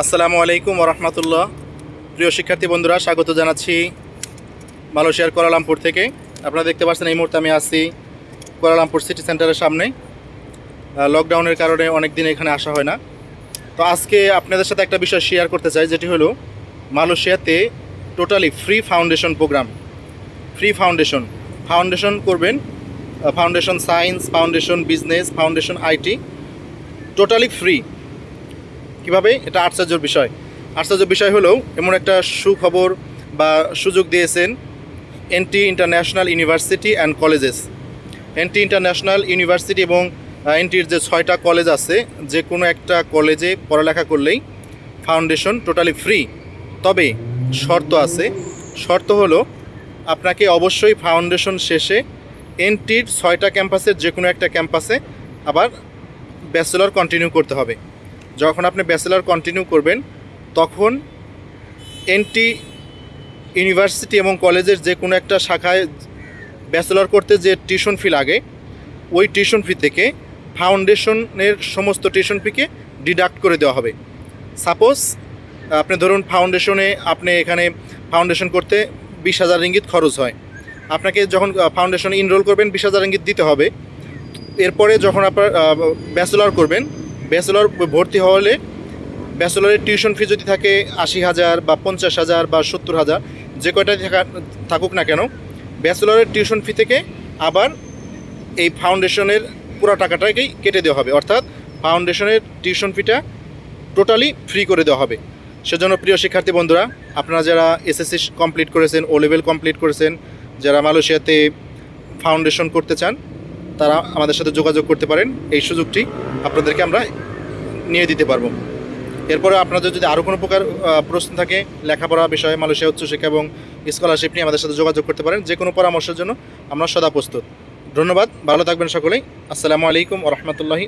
আসসালামু আলাইকুম রহমতুল্লাহ প্রিয় শিক্ষার্থী বন্ধুরা, স্বাগত জানাচ্ছি মালয়েশিয়ার কোয়ালালামপুর থেকে। আপনারা দেখতে পাচ্ছেন এই মুহূর্তে আমি আছি কোয়ালালামপুর সিটি সেন্টারের সামনে। লকডাউনের কারণে অনেক দিন এখানে আসা হয় না। তো আজকে আপনাদের সাথে একটা বিষয় শেয়ার করতে চাই, যেটি হলো মালয়েশিয়াতে totally free foundation program free foundation foundation করবেন foundation science foundation business foundation IT totally free কীভাবে এটা আশ্চর্যের বিষয়। আশ্চর্য বিষয় হলো এমন একটা সুখবর বা সুযোগ দিয়েছেন NT international university and colleges. NT international university এবং এনটির যে ছয়টা কলেজ আছে, যে কোনো একটা কলেজে পড়ালেখা করলেই ফাউন্ডেশন টোটালি ফ্রি। তবে শর্ত আছে। শর্ত হলো আপনাকে অবশ্যই ফাউন্ডেশন শেষে এনটির ছয়টা ক্যাম্পাসের যে কোনো একটা ক্যাম্পাসে আবার ব্যাচেলর কন্টিনিউ করতে হবে। যখন আপনি ব্যাচেলর কন্টিনিউ করবেন, তখন এনটি ইউনিভার্সিটি এবং কলেজের যে কোনো একটা শাখায় ব্যাচেলর করতে যে টিউশন ফি লাগে, ওই টিউশন ফি থেকে ফাউন্ডেশনের সমস্ত টিউশন ফিকে ডিডাক্ট করে দেওয়া হবে। সাপোজ আপনি ধরুন ফাউন্ডেশনে আপনি এখানে ফাউন্ডেশন করতে বিশ হাজার রিঙ্গিত খরচ হয়। আপনাকে যখন ফাউন্ডেশনে ইনরোল করবেন, বিশ হাজার রিঙ্গিত দিতে হবে। এরপরে যখন আপনার ব্যাচেলর করবেন ব্যাচেলর ভর্তি হলে ব্যাচেলরের টিউশন ফি যদি থাকে আশি হাজার বা পঞ্চাশ হাজার বা সত্তর হাজার, যে কয়টা থাকা, থাকুক না কেন, ব্যাচেলরের টিউশন ফি থেকে আবার এই ফাউন্ডেশনের পুরো টাকাটাকেই কেটে দেওয়া হবে। অর্থাৎ ফাউন্ডেশনের টিউশন ফিটা টোটালি ফ্রি করে দেওয়া হবে। সেজন্য প্রিয় শিক্ষার্থী বন্ধুরা, আপনারা যারা এসএসসি কমপ্লিট করেছেন, ও লেভেল কমপ্লিট করেছেন, যারা মালয়েশিয়াতে ফাউন্ডেশন করতে চান তারা আমাদের সাথে যোগাযোগ করতে পারেন, এই সুযোগটি আপনাদেরকে আমরা নিয়ে দিতে পারব। এরপরে আপনাদের যদি আরও কোনো প্রকার প্রশ্ন থাকে, লেখাপড়া বিষয়ে, মালয়েশিয়া উচ্চশিক্ষা এবং স্কলারশিপ নিয়ে আমাদের সাথে যোগাযোগ করতে পারেন যে কোনো পরামর্শের জন্য আমরা সদা প্রস্তুত। ধন্যবাদ, ভালো থাকবেন সকলেই। আসসালামু আলাইকুম ও রহমতুল্লাহি